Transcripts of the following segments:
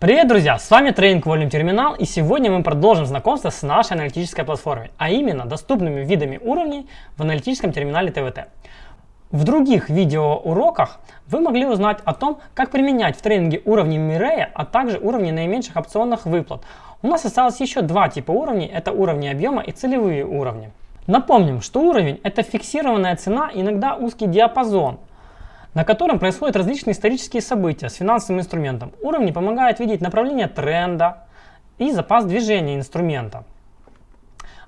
Привет, друзья! С вами Трейдинг Volume Терминал и сегодня мы продолжим знакомство с нашей аналитической платформой, а именно доступными видами уровней в аналитическом терминале ТВТ. В других видеоуроках вы могли узнать о том, как применять в трейдинге уровни Мирея, а также уровни наименьших опционных выплат. У нас осталось еще два типа уровней, это уровни объема и целевые уровни. Напомним, что уровень это фиксированная цена, иногда узкий диапазон, на котором происходят различные исторические события с финансовым инструментом. Уровни помогают видеть направление тренда и запас движения инструмента.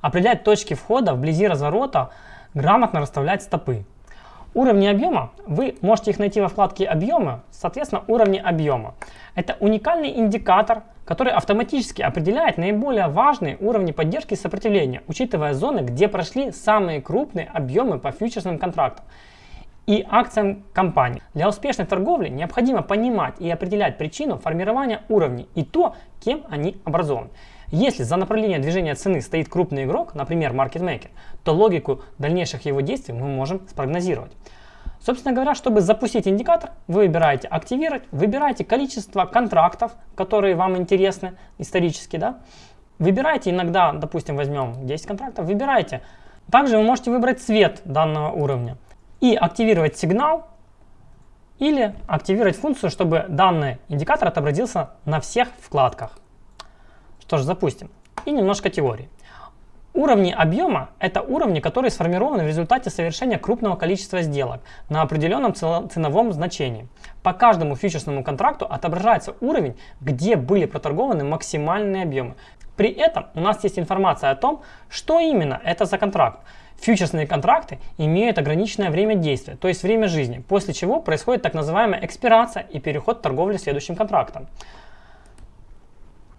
Определять точки входа вблизи разворота, грамотно расставлять стопы. Уровни объема, вы можете их найти во вкладке «Объемы», соответственно, уровни объема. Это уникальный индикатор, который автоматически определяет наиболее важные уровни поддержки и сопротивления, учитывая зоны, где прошли самые крупные объемы по фьючерсным контрактам и акциям компании. Для успешной торговли необходимо понимать и определять причину формирования уровней и то, кем они образованы. Если за направление движения цены стоит крупный игрок, например, маркетмейкер, то логику дальнейших его действий мы можем спрогнозировать. Собственно говоря, чтобы запустить индикатор, вы выбираете «Активировать», выбираете количество контрактов, которые вам интересны исторически, да, выбираете иногда, допустим, возьмем 10 контрактов, выбираете. Также вы можете выбрать цвет данного уровня и активировать сигнал или активировать функцию, чтобы данный индикатор отобразился на всех вкладках. Что ж, запустим. И немножко теории. Уровни объема – это уровни, которые сформированы в результате совершения крупного количества сделок на определенном ценовом значении. По каждому фьючерсному контракту отображается уровень, где были проторгованы максимальные объемы. При этом у нас есть информация о том, что именно это за контракт. Фьючерсные контракты имеют ограниченное время действия, то есть время жизни, после чего происходит так называемая экспирация и переход торговли следующим контрактом.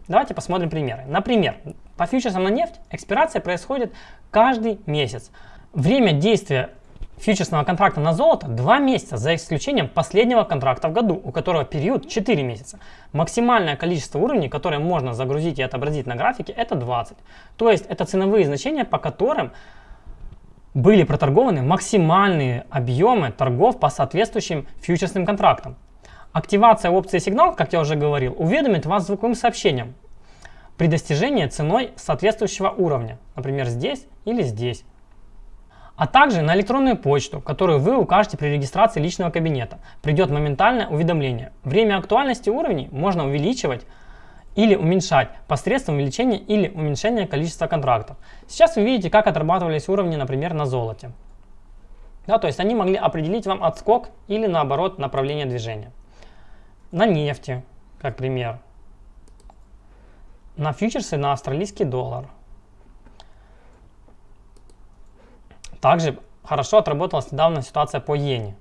Давайте посмотрим примеры. Например, по фьючерсам на нефть экспирация происходит каждый месяц. Время действия фьючерсного контракта на золото 2 месяца, за исключением последнего контракта в году, у которого период 4 месяца. Максимальное количество уровней, которые можно загрузить и отобразить на графике, это 20. То есть это ценовые значения, по которым были проторгованы максимальные объемы торгов по соответствующим фьючерсным контрактам. Активация опции сигнал, как я уже говорил, уведомит вас звуковым сообщением при достижении ценой соответствующего уровня, например, здесь или здесь. А также на электронную почту, которую вы укажете при регистрации личного кабинета, придет моментальное уведомление. Время актуальности уровней можно увеличивать или уменьшать посредством увеличения или уменьшения количества контрактов. Сейчас вы видите, как отрабатывались уровни, например, на золоте. Да, то есть они могли определить вам отскок или наоборот направление движения. На нефти, как пример. На фьючерсы на австралийский доллар. Также хорошо отработалась недавно ситуация по иене.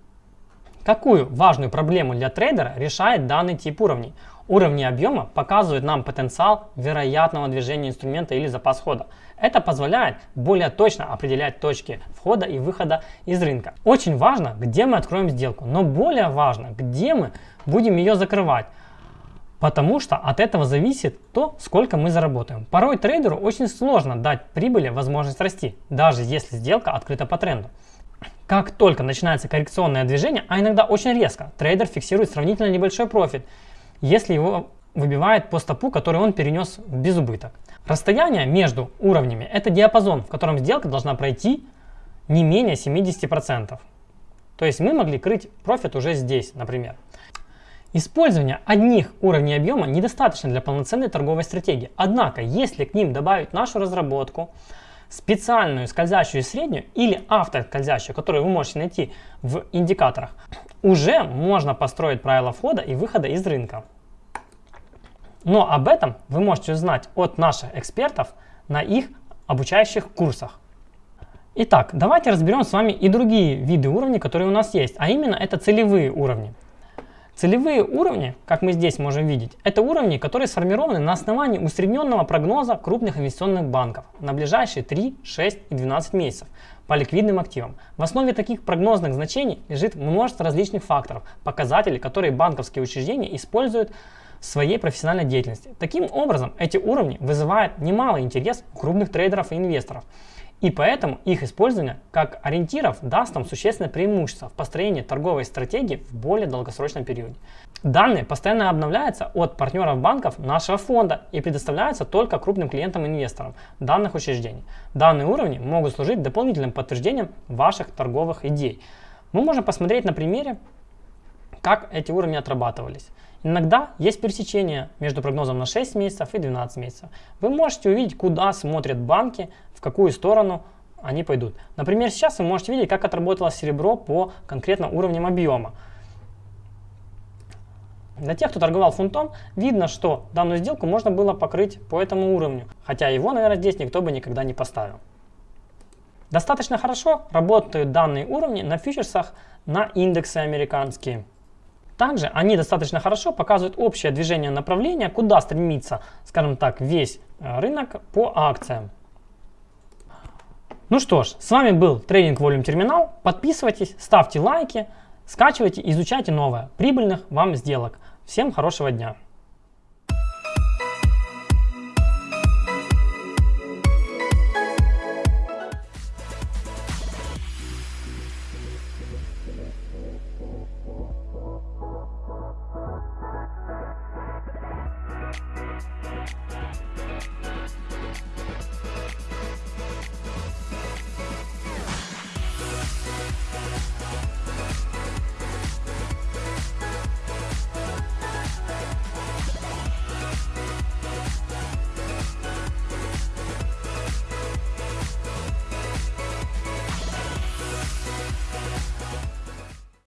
Какую важную проблему для трейдера решает данный тип уровней? Уровни объема показывают нам потенциал вероятного движения инструмента или запас хода. Это позволяет более точно определять точки входа и выхода из рынка. Очень важно, где мы откроем сделку, но более важно, где мы будем ее закрывать. Потому что от этого зависит то, сколько мы заработаем. Порой трейдеру очень сложно дать прибыли возможность расти, даже если сделка открыта по тренду. Как только начинается коррекционное движение, а иногда очень резко, трейдер фиксирует сравнительно небольшой профит если его выбивает по стопу, который он перенес в безубыток. Расстояние между уровнями – это диапазон, в котором сделка должна пройти не менее 70%. То есть мы могли крыть профит уже здесь, например. Использование одних уровней объема недостаточно для полноценной торговой стратегии. Однако, если к ним добавить нашу разработку, специальную скользящую среднюю или автоскользящую, которую вы можете найти в индикаторах, уже можно построить правила входа и выхода из рынка. Но об этом вы можете узнать от наших экспертов на их обучающих курсах. Итак, давайте разберем с вами и другие виды уровней, которые у нас есть, а именно это целевые уровни. Целевые уровни, как мы здесь можем видеть, это уровни, которые сформированы на основании усредненного прогноза крупных инвестиционных банков на ближайшие 3, 6 и 12 месяцев по ликвидным активам. В основе таких прогнозных значений лежит множество различных факторов, показателей, которые банковские учреждения используют в своей профессиональной деятельности. Таким образом, эти уровни вызывают немалый интерес у крупных трейдеров и инвесторов. И поэтому их использование как ориентиров даст нам существенное преимущество в построении торговой стратегии в более долгосрочном периоде. Данные постоянно обновляются от партнеров банков нашего фонда и предоставляются только крупным клиентам-инвесторам данных учреждений. Данные уровни могут служить дополнительным подтверждением ваших торговых идей. Мы можем посмотреть на примере, как эти уровни отрабатывались. Иногда есть пересечение между прогнозом на 6 месяцев и 12 месяцев. Вы можете увидеть, куда смотрят банки, в какую сторону они пойдут. Например, сейчас вы можете видеть, как отработало серебро по конкретно уровням объема. Для тех, кто торговал фунтом, видно, что данную сделку можно было покрыть по этому уровню, хотя его, наверное, здесь никто бы никогда не поставил. Достаточно хорошо работают данные уровни на фьючерсах на индексы американские. Также они достаточно хорошо показывают общее движение направления, куда стремится, скажем так, весь э, рынок по акциям. Ну что ж, с вами был Трейдинг Volume Терминал. Подписывайтесь, ставьте лайки, скачивайте, изучайте новое. Прибыльных вам сделок. Всем хорошего дня.